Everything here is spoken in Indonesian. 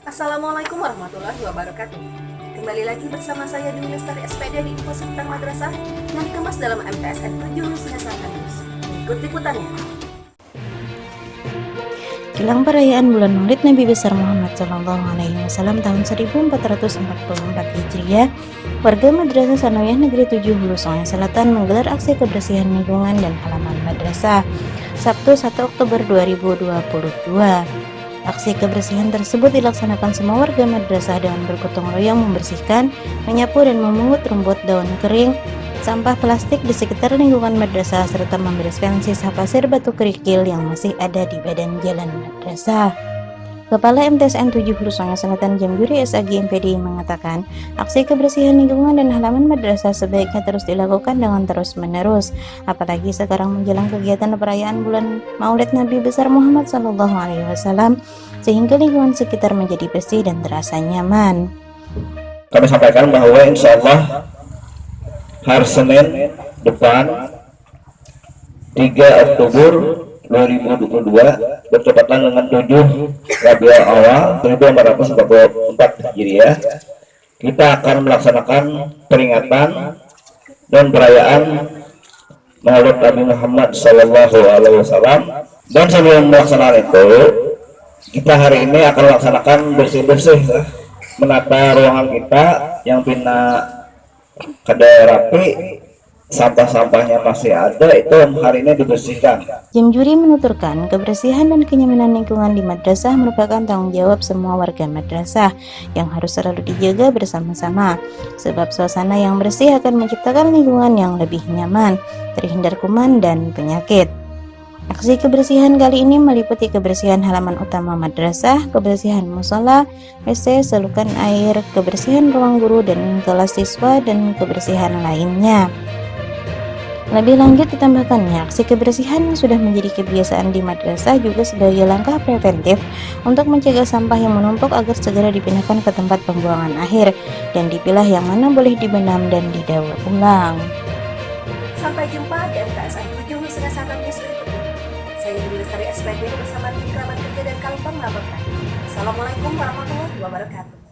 Assalamualaikum warahmatullahi wabarakatuh. Kembali lagi bersama saya Dwi Lestari SPD di Info Sekitar Madrasah yang dikemas dalam MTSN 7 Sengasana Selatan. Ikut liputannya. Jelang perayaan bulan Maulid Nabi besar Muhammad Shallallahu Alaihi Wasallam tahun 1444 Hijriah, warga Madrasah Sanawiyah Negeri 7 Hulu Sungai Selatan menggelar aksi kebersihan lingkungan dan halaman madrasah Sabtu 1 Oktober 2022. Aksi kebersihan tersebut dilaksanakan semua warga madrasah dengan bergotong royong membersihkan, menyapu dan memungut rumput daun kering, sampah plastik di sekitar lingkungan madrasah serta membereskan sisa pasir batu kerikil yang masih ada di badan jalan madrasah. Kepala MTSN 7 Hulu Sungai Selatan Jamjuri SAG MPD mengatakan, aksi kebersihan lingkungan dan halaman madrasah sebaiknya terus dilakukan dengan terus-menerus, apalagi sekarang menjelang kegiatan perayaan bulan Maulid Nabi besar Muhammad Sallallahu Alaihi Wasallam, sehingga lingkungan sekitar menjadi bersih dan terasa nyaman. Kami sampaikan bahwa insya Allah hari Senin depan 3 Oktober 2022 bertepatan dengan 7 Rabiul Awal 1444 Hijriah kita akan melaksanakan peringatan dan perayaan Maulid Nabi Muhammad Sallallahu Alaihi Wasallam. Dan sebelum melaksanakan itu kita hari ini akan melaksanakan bersih-bersih menata ruangan kita yang pina kada rapi sampah-sampahnya masih ada itu hari ini dibersihkan. Jam juri menuturkan kebersihan dan kenyamanan lingkungan di madrasah merupakan tanggung jawab semua warga madrasah yang harus selalu dijaga bersama-sama. Sebab suasana yang bersih akan menciptakan lingkungan yang lebih nyaman terhindar kuman dan penyakit. Aksi kebersihan kali ini meliputi kebersihan halaman utama madrasah, kebersihan musola, WC, selukan air, kebersihan ruang guru dan kelas siswa, dan kebersihan lainnya. Lebih lanjut ditambahkannya, aksi kebersihan yang sudah menjadi kebiasaan di madrasah juga sebagai langkah preventif untuk mencegah sampah yang menumpuk agar segera dipindahkan ke tempat pembuangan akhir dan dipilah yang mana boleh dibenam dan didaur ulang. Sampai jumpa di MTSN 7 Nusa Selatan News berikutnya. Saya Dewi Lestari SPD bersama tim kerabat kerja dan Kalpam melaporkan. Assalamualaikum warahmatullahi wabarakatuh.